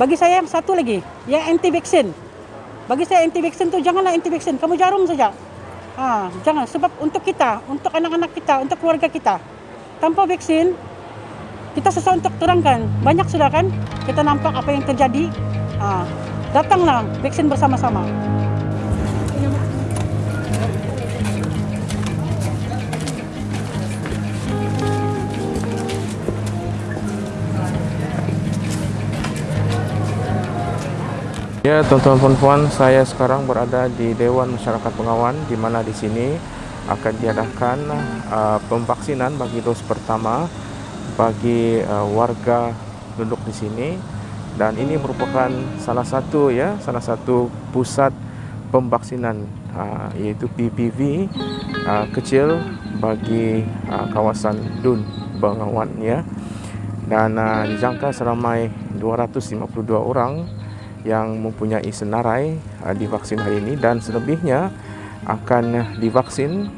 bagi saya satu lagi, yang anti vaksin. Bagi saya anti vaksin tu janganlah anti vaksin, kamu jarum saja. Ha, jangan sebab untuk kita, untuk anak-anak kita, untuk keluarga kita. Tanpa vaksin kita susah untuk terangkan. Banyak sudah kan kita nampak apa yang terjadi. Ha, datanglah vaksin bersama-sama. Ya, tuan-tuan dan puan, saya sekarang berada di Dewan Masyarakat Pengawan di mana di sini akan diadakan uh, pemvaksinan bagi dos pertama bagi uh, warga duduk di sini dan ini merupakan salah satu ya, salah satu pusat pemvaksinan uh, iaitu PPV uh, kecil bagi uh, kawasan Dun Bengawan ya. Dan uh, dijangka seramai 252 orang yang mempunyai senarai uh, divaksin hari ini dan selebihnya akan divaksin.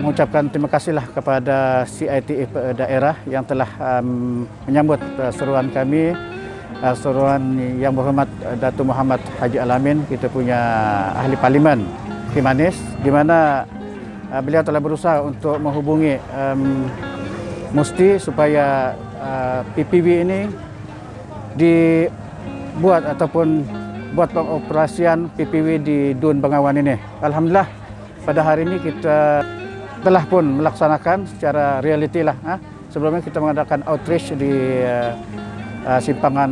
Mengucapkan terima kasihlah kepada CITF daerah yang telah um, menyambut uh, seruan kami uh, seruan yang berhormat uh, Datuk Muhammad Haji Alamin kita punya ahli parlimen Kimanis di mana uh, beliau telah berusaha untuk menghubungi um, Musti supaya uh, PPV ini dibuat ataupun buat pengoperasian PPV di Dun Bengawan ini. Alhamdulillah pada hari ini kita telah pun melaksanakan secara realiti lah. Ha? Sebelumnya kita mengadakan outreach di uh, uh, simpangan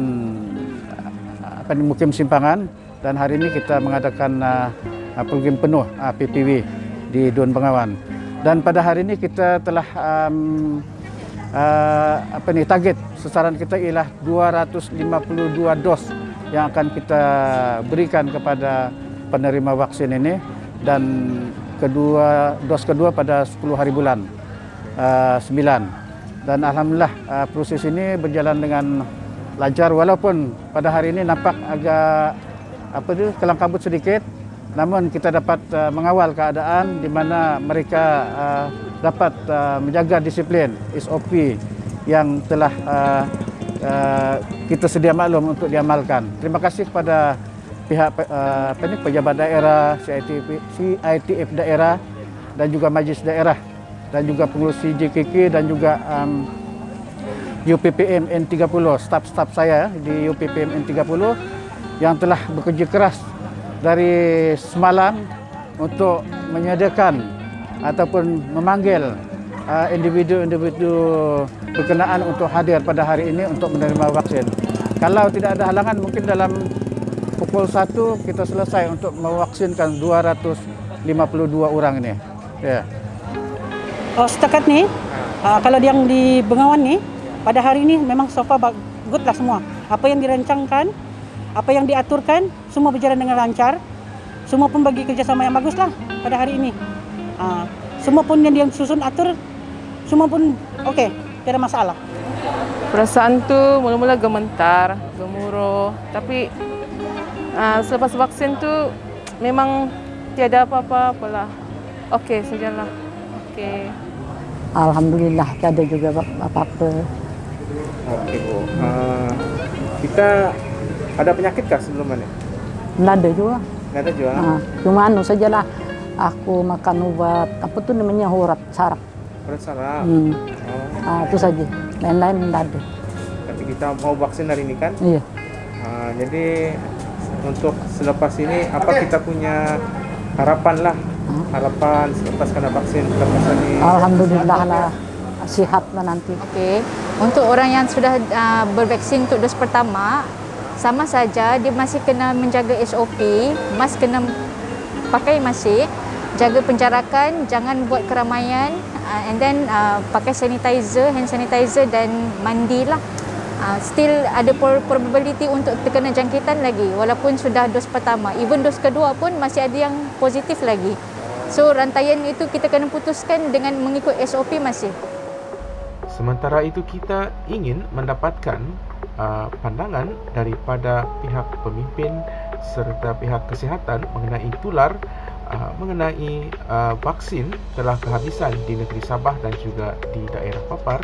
uh, apa ini mukim simpangan. Dan hari ini kita mengadakan uh, uh, program penuh uh, PPV di Dun Bengawan. Dan pada hari ini kita telah um, uh, apa ni target sasaran kita ialah 252 dos yang akan kita berikan kepada penerima vaksin ini. Dan kedua dos kedua pada 10 hari bulan uh, 9 dan alhamdulillah uh, proses ini berjalan dengan lancar walaupun pada hari ini nampak agak apa tu kelang kabut sedikit namun kita dapat uh, mengawal keadaan di mana mereka uh, dapat uh, menjaga disiplin SOP yang telah uh, uh, kita sedia maklum untuk diamalkan. Terima kasih kepada pihak uh, pejabat daerah CITF, CITF daerah dan juga majlis daerah dan juga pengurusi JKK dan juga um, UPPM N30 staf-staf saya di UPPM N30 yang telah bekerja keras dari semalam untuk menyediakan ataupun memanggil uh, individu-individu berkenaan untuk hadir pada hari ini untuk menerima vaksin. Kalau tidak ada halangan mungkin dalam pukul 1 kita selesai untuk mewaksinkan 252 orang ini. Ya. Oh, setakat ni, uh, kalau yang di Bengawan ni, pada hari ini memang so far good lah semua. Apa yang dirancangkan, apa yang diaturkan, semua berjalan dengan lancar. Semua pun bagi kerjasama yang bagus lah pada hari ini. Uh, semua pun yang susun atur, semua pun okey, tidak ada masalah. Perasaan tu mula-mula gemetar, gemuruh, tapi Uh, selepas vaksin tu memang tiada apa-apa apalah. Okey sajalah. Okey. Alhamdulillah tiada juga apa-apa. Okey Bu. Uh, kita ada penyakit kah sebelum ni? Tidak ada juga. Tidak ada juga. Uh, cuma anu sajalah aku makan ubat apa tu namanya urat saraf. Urat saraf. Hmm. Oh. Uh, itu saja. Lain-lain tidak ada. Tapi kita mau vaksin hari ini kan? Iya. Uh, jadi untuk selepas ini apa kita punya harapan lah harapan selepas kena vaksin selepas ini Alhamdulillah lah sihat lah nanti. Okay. untuk orang yang sudah uh, bervaksin untuk dos pertama sama saja dia masih kena menjaga SOP mas kena pakai masih jaga penjarakan jangan buat keramaian uh, and then uh, pakai sanitizer hand sanitizer dan mandilah uh, still ada probability untuk terkena jangkitan lagi walaupun sudah dos pertama. Even dos kedua pun masih ada yang positif lagi. So rantaian itu kita kena putuskan dengan mengikut SOP masih sementara itu kita ingin mendapatkan uh, pandangan daripada pihak pemimpin serta pihak kesihatan mengenai tular uh, mengenai uh, vaksin telah kehabisan di negeri Sabah dan juga di daerah Papar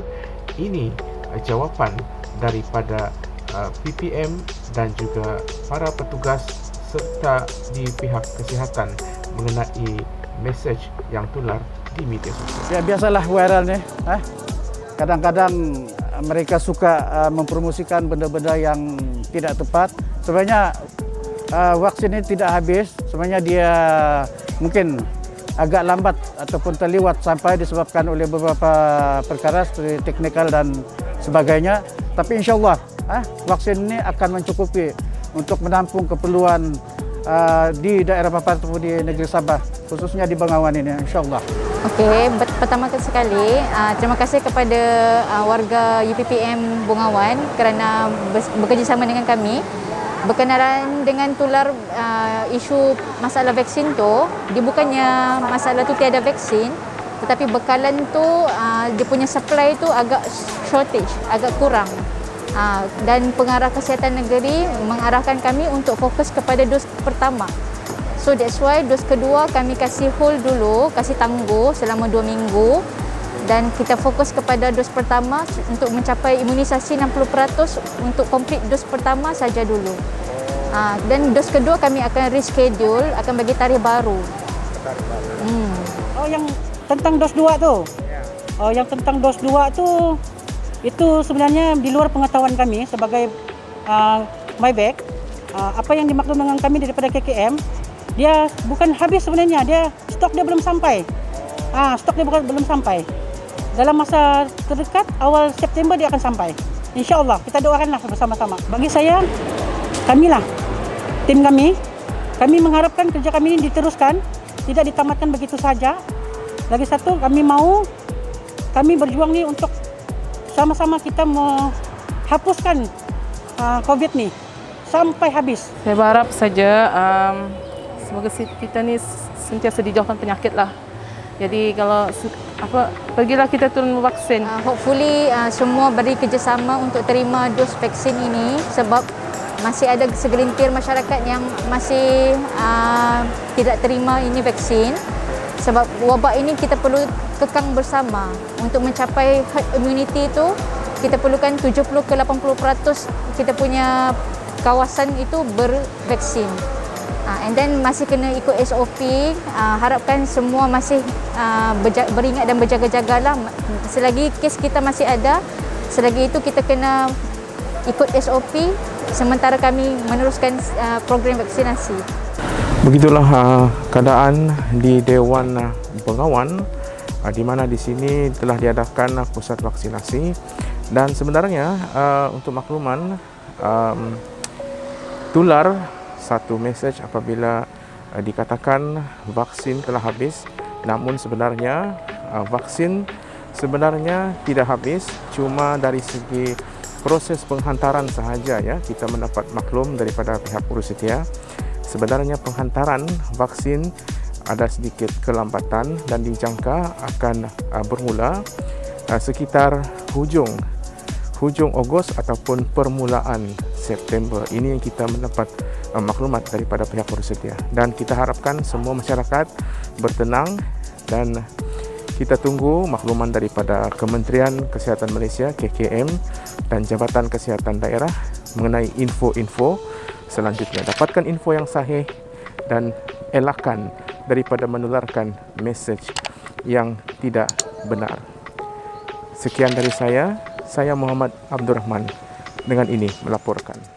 ini uh, jawapan daripada uh, PPM dan juga para petugas serta di pihak kesihatan mengenai mesej yang tular di media sosial. Ya biasalah viral ni. Eh? Kadang-kadang uh, mereka suka uh, mempromosikan benda-benda yang tidak tepat. Sebenarnya uh, vaksin ini tidak habis. Sebenarnya dia mungkin agak lambat ataupun terliwat sampai disebabkan oleh beberapa perkara seperti teknikal dan sebagainya. Tapi insyaAllah eh, vaksin ini akan mencukupi untuk menampung keperluan uh, di daerah Papar ataupun di negeri Sabah, khususnya di Bengawan ini insyaAllah. Okey, pertama sekali uh, terima kasih kepada uh, warga UPPM Bungawan kerana bekerjasama dengan kami berkenaan dengan tular uh, isu masalah vaksin tu dia bukannya masalah tu tiada vaksin tetapi bekalan tu uh, dia punya supply tu agak shortage agak kurang dan pengarah kesihatan negeri mengarahkan kami untuk fokus kepada dos pertama So that's why dos kedua kami kasih hold dulu, kasih tangguh selama 2 minggu dan kita fokus kepada dos pertama untuk mencapai imunisasi 60% untuk complete dos pertama saja dulu. Ha, dan dos kedua kami akan reschedule, akan bagi tarikh baru. Hmm. Oh yang tentang dos 2 tu? Oh yang tentang dos 2 tu itu sebenarnya di luar pengetahuan kami sebagai uh, MyBack. Uh, apa yang dimaklum dengan kami daripada KKM dia bukan habis sebenarnya dia stok dia belum sampai. Ah stok dia bukan belum sampai. Dalam masa terdekat awal September dia akan sampai. Insyaallah kita doakanlah bersama-sama. Bagi saya kamilah tim kami kami mengharapkan kerja kami ini diteruskan tidak ditamatkan begitu saja. Lagi satu kami mau kami berjuang ni untuk sama-sama kita menghapuskan uh, COVID ni sampai habis. Saya berharap saja um, semoga kita ni sentiasa dijauhkan penyakit lah. Jadi kalau apa pergilah kita turun vaksin. Uh, hopefully uh, semua beri kerjasama untuk terima dos vaksin ini sebab masih ada segelintir masyarakat yang masih uh, tidak terima ini vaksin. Sebab wabak ini kita perlu kekang bersama untuk mencapai herd immunity itu kita perlukan 70 ke 80% kita punya kawasan itu bervaksin. Uh, and then masih kena ikut SOP. Uh, harapkan semua masih uh, beringat dan berjaga-jagalah. Selagi kes kita masih ada, selagi itu kita kena ikut SOP sementara kami meneruskan uh, program vaksinasi. Begitulah uh, keadaan di Dewan Bengawan uh, di mana di sini telah diadakan pusat vaksinasi. Dan sebenarnya uh, untuk makluman um, tular satu mesej apabila uh, dikatakan vaksin telah habis. Namun sebenarnya uh, vaksin sebenarnya tidak habis. Cuma dari segi proses penghantaran sahaja ya kita mendapat maklum daripada pihak Urusetia sebenarnya penghantaran vaksin ada sedikit kelambatan dan dijangka akan uh, bermula uh, sekitar hujung hujung Ogos ataupun permulaan September. Ini yang kita mendapat uh, maklumat daripada pihak Perusetia. Dan kita harapkan semua masyarakat bertenang dan kita tunggu makluman daripada Kementerian Kesihatan Malaysia KKM dan Jabatan Kesihatan Daerah mengenai info-info selanjutnya. Dapatkan info yang sahih dan elakkan daripada menularkan mesej yang tidak benar. Sekian dari saya. Saya Muhammad Abdul Rahman dengan ini melaporkan.